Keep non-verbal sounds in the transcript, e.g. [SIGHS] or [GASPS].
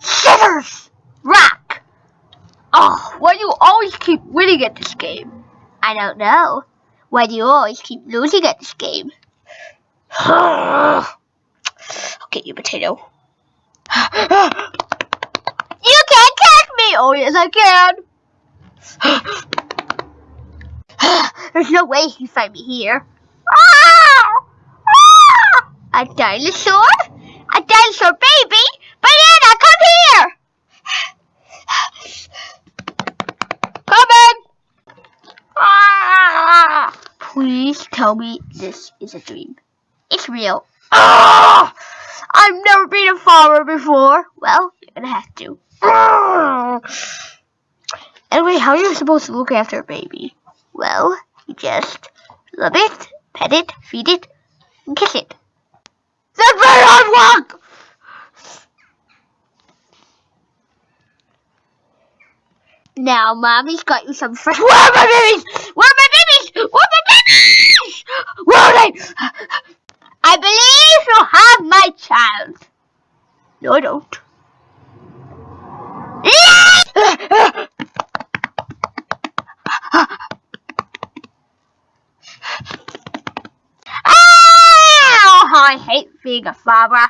Scissors! Rock! Oh, why do you always keep winning at this game? I don't know. Why do you always keep losing at this game? [SIGHS] I'll get you, potato. [GASPS] you can't catch me! Oh, yes, I can. [GASPS] There's no way he can find me here. A dinosaur? A dinosaur baby? Banana, come here! Coming! Ah! Please tell me this is a dream. It's real. Ah! I've never been a farmer before. Well, you're gonna have to. Ah! Anyway, how are you supposed to look after a baby? Well, you just love it, pet it, feed it, and kiss it. That's very hard work! Now, mommy's got you some fresh. Where are my babies? Where are my babies? Where are my babies? Where are they? I believe you have my child. No, I don't. I hate being a father.